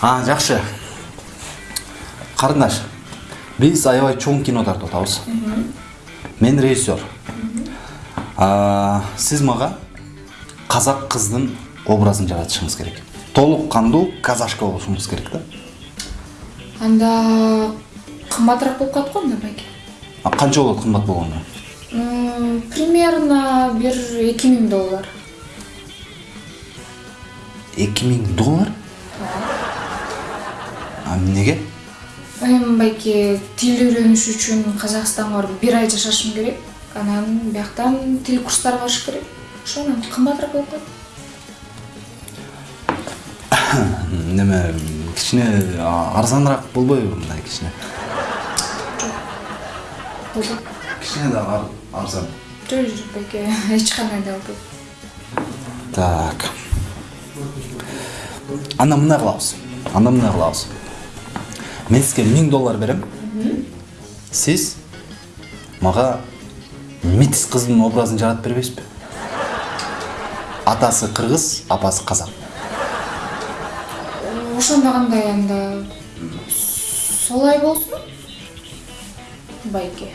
а жақсы. Қарындаш біз аябай чоң киноларды отабыз мен режиссер. Сіз маға қазақ қыздың образын жаратышыңыз керек. Толық қанду казашка болушыңыз керек та. Анда қымбатырақ болып қалады ғой бәке? байке қанша болады қымбат болғаны примерно бір екі доллар эки миң доллар а эми байке тил үйрөнүш үчүн казакстанга барып бир ай жашашым керек анан бияктан тил курстарына барыш керек ошондон кымбатыраак болуп неме кичине арзаныраак болбойбу мындай кичине болду кичине да арзан жок жок байке эч кандай да болбойт так анда мындай кылабыз анда мындай кылабыз мен сизге миң доллар берем сиз мага митис кыздын образын жаратып бербейсизби атасы кыргыз апасы казак ошондо кандай анда солай болсун байке.